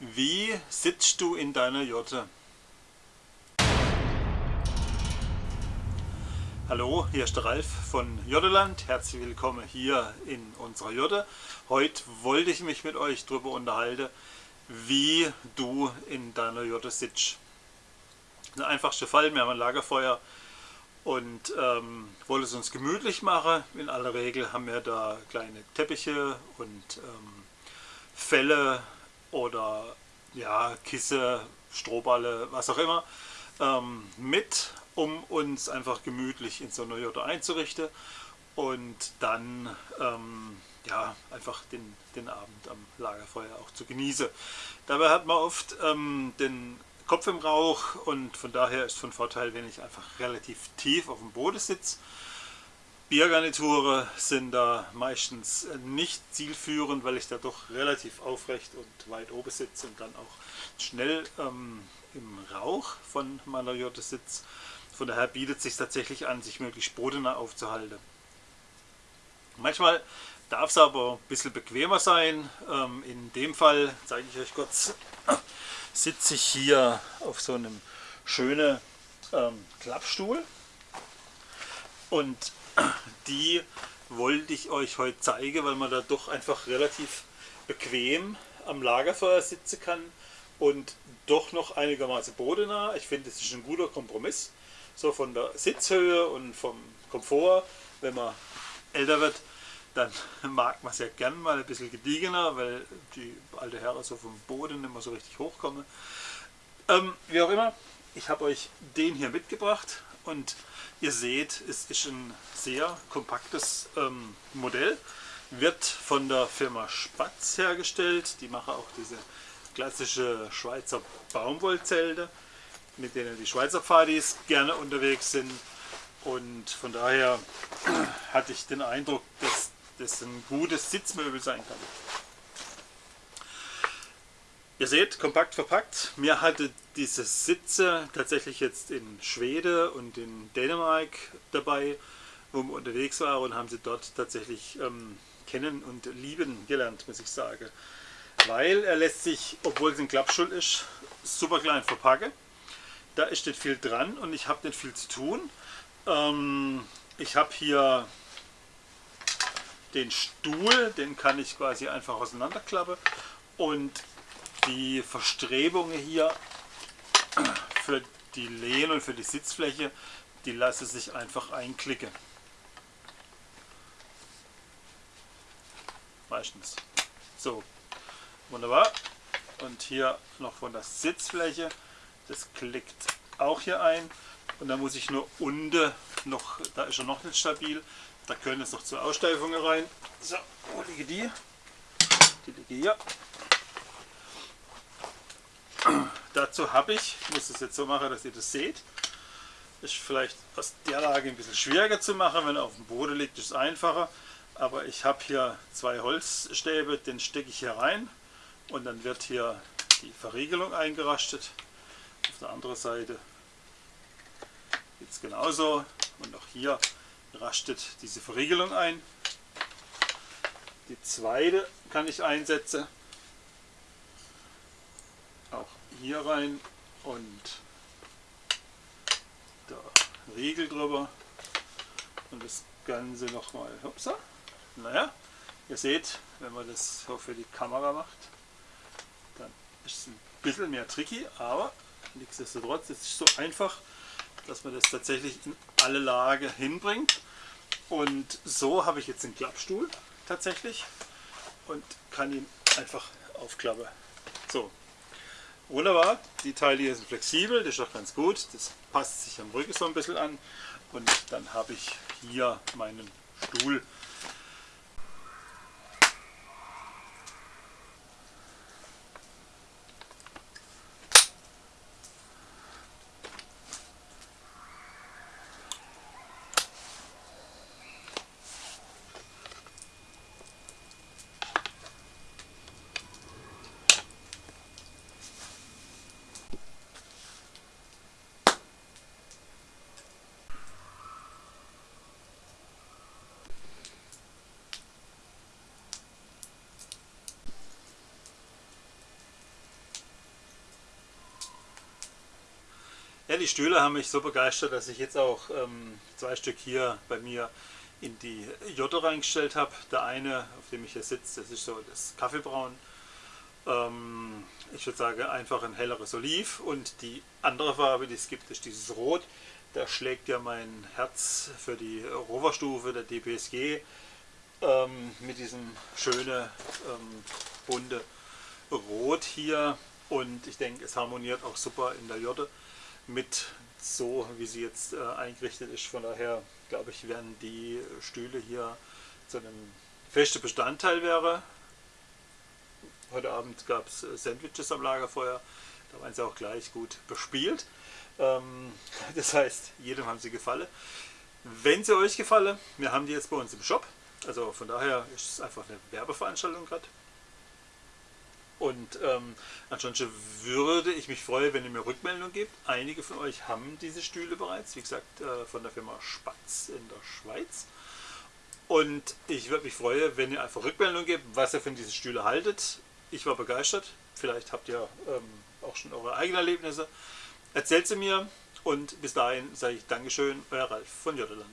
Wie sitzt du in deiner Jotte? Hallo, hier ist der Ralf von Jotteland. Herzlich willkommen hier in unserer Jotte. Heute wollte ich mich mit euch darüber unterhalten, wie du in deiner Jotte sitzt. Der einfachste Fall, wir haben ein Lagerfeuer und ähm, wollen es uns gemütlich machen. In aller Regel haben wir da kleine Teppiche und ähm, Felle oder ja, Kisse, Strohballe, was auch immer ähm, mit, um uns einfach gemütlich in so einer Jotte einzurichten und dann ähm, ja, einfach den, den Abend am Lagerfeuer auch zu genießen. Dabei hat man oft ähm, den Kopf im Rauch und von daher ist von Vorteil, wenn ich einfach relativ tief auf dem Boden sitze. Biergarniture sind da meistens nicht zielführend, weil ich da doch relativ aufrecht und weit oben sitze und dann auch schnell ähm, im Rauch von meiner Jotte sitze. Von daher bietet es sich tatsächlich an, sich möglichst bodennah aufzuhalten. Manchmal darf es aber ein bisschen bequemer sein. Ähm, in dem Fall zeige ich euch kurz sitze ich hier auf so einem schönen ähm, Klappstuhl und die wollte ich euch heute zeigen, weil man da doch einfach relativ bequem am Lagerfeuer sitzen kann und doch noch einigermaßen bodennah. Ich finde, es ist ein guter Kompromiss, so von der Sitzhöhe und vom Komfort, wenn man älter wird dann mag man es ja gern mal ein bisschen gediegener, weil die alte Herren so vom Boden immer so richtig hochkommen. Ähm, wie auch immer, ich habe euch den hier mitgebracht und ihr seht, es ist ein sehr kompaktes ähm, Modell. Wird von der Firma Spatz hergestellt. Die machen auch diese klassische Schweizer Baumwollzelte, mit denen die Schweizer Pfadis gerne unterwegs sind. Und von daher hatte ich den Eindruck, dass das ein gutes Sitzmöbel sein kann. Ihr seht, kompakt verpackt. Mir hatte diese Sitze tatsächlich jetzt in Schweden und in Dänemark dabei, wo wir unterwegs waren und haben sie dort tatsächlich ähm, kennen und lieben gelernt, muss ich sagen. Weil er lässt sich, obwohl es ein Klappstuhl ist, super klein verpacken. Da ist nicht viel dran und ich habe nicht viel zu tun. Ähm, ich habe hier den Stuhl, den kann ich quasi einfach auseinanderklappen und die Verstrebungen hier für die Lehne und für die Sitzfläche, die lasse sich einfach einklicken. Meistens. So, wunderbar. Und hier noch von der Sitzfläche, das klickt auch hier ein. Und dann muss ich nur unten noch, da ist er noch nicht stabil, da können jetzt noch zwei Aussteifungen rein. So, wo liege die? Die liege hier. Dazu habe ich, ich muss es jetzt so machen, dass ihr das seht. Ist vielleicht aus der Lage ein bisschen schwieriger zu machen, wenn er auf dem Boden liegt, ist es einfacher. Aber ich habe hier zwei Holzstäbe, den stecke ich hier rein und dann wird hier die Verriegelung eingerastet. Auf der anderen Seite geht es genauso und auch hier rastet diese Verriegelung ein. Die zweite kann ich einsetzen. Auch hier rein und da Riegel drüber und das Ganze nochmal. Hupsa. Naja, ihr seht, wenn man das so für die Kamera macht, dann ist es ein bisschen mehr tricky, aber nichtsdestotrotz ist es so einfach, dass man das tatsächlich in alle Lagen hinbringt. Und so habe ich jetzt einen Klappstuhl tatsächlich und kann ihn einfach aufklappen. So, wunderbar. Die Teile hier sind flexibel, das ist auch ganz gut. Das passt sich am Rücken so ein bisschen an. Und dann habe ich hier meinen Stuhl die Stühle haben mich so begeistert, dass ich jetzt auch ähm, zwei Stück hier bei mir in die Jotte reingestellt habe. Der eine, auf dem ich hier sitze, das ist so das Kaffeebraun. Ähm, ich würde sagen einfach ein helleres Oliv und die andere Farbe, die es gibt, ist dieses Rot. Da schlägt ja mein Herz für die Roverstufe der DPSG ähm, mit diesem schönen ähm, bunte Rot hier und ich denke es harmoniert auch super in der Jotte mit so wie sie jetzt äh, eingerichtet ist. Von daher glaube ich werden die Stühle hier zu einem festen Bestandteil wäre. Heute Abend gab es äh, Sandwiches am Lagerfeuer, da waren sie auch gleich gut bespielt. Ähm, das heißt, jedem haben sie gefallen. Wenn sie euch gefallen, wir haben die jetzt bei uns im Shop. Also von daher ist es einfach eine Werbeveranstaltung gerade. Und ähm, ansonsten würde ich mich freuen, wenn ihr mir Rückmeldung gebt. Einige von euch haben diese Stühle bereits, wie gesagt, äh, von der Firma Spatz in der Schweiz. Und ich würde mich freuen, wenn ihr einfach Rückmeldung gebt, was ihr von diesen Stühlen haltet. Ich war begeistert. Vielleicht habt ihr ähm, auch schon eure eigenen Erlebnisse. Erzählt sie mir und bis dahin sage ich Dankeschön, euer Ralf von Jotteland.